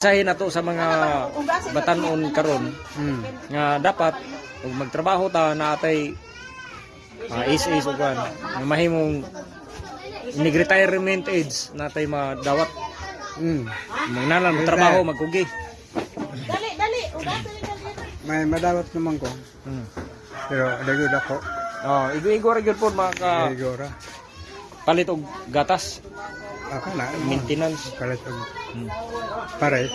Sahin na to sa mga batanon karon Hmm. nga dapat ug magtrabaho ta na atay uh, is-is ug kan nga mahimong nag-retirement age natay madawat Hmm. magnalan trabaho magkugi. Dali, dali. May madawat naman ko. Hmm. Pero dagod ako. Oh, igo-igo ra gyud po maka palit og gatas, Ako na. maintenance, Kalit og Hmm. pare.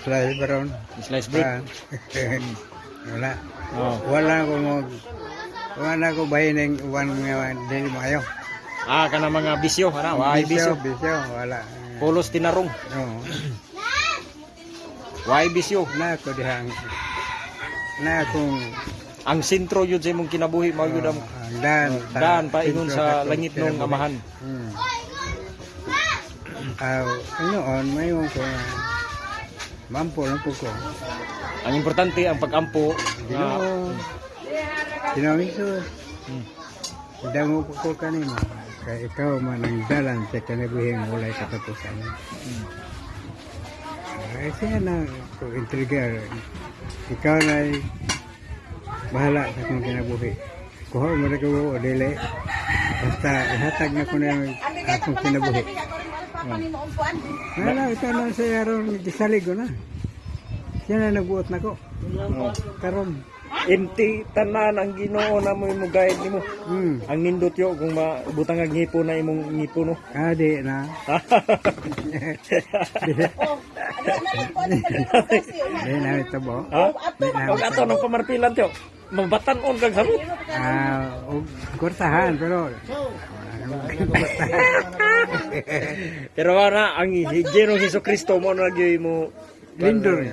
Slay baron. slice bread. Ah. Wala. Oh. Wala ko mo wala ko bahin ng uwan nga dili mayo. Ah, kana mga bisyo, ana, why bisyo? Bisyo, wala. Pulos tinarong, Oo. why bisyo? Na ko dihang na akong Ang sentro yun sa imong kinabuhi mao yun ang dan daan pa ingon sa langit nung amahan. Hmm. Aw, ano on mayon ko na mampo lang po ko. Ang importante ang pag-ampo Ginoo. Ginoo Isus. Hmm. Dango ko ko kanimo. Kay ikaw man ang dalan sa kanabuhing walay katapusan. Hmm. Ay siya na ko intrigar. Ikaw na bahala sa akong kinabuhi. Kuha mo na ko dili. Basta ihatag na ko na akong kinabuhi. Wala, ito na sa aron gisalig ko na. Siya na nagbuot na ko. Karon. empty tanan ang Ginoo na mo imong guide nimo. Hmm. Ang nindot yo kung mabutang ang ngipo na imong ngipo no. Adi na. Di na ito bo. ha? Di na Pag ato ng pamarpilan tiyo, mabatan-on kag sabot. Ah, og kurtahan pero Pero wala ang Ginoo Hesus Kristo mo na gyud mo lindor.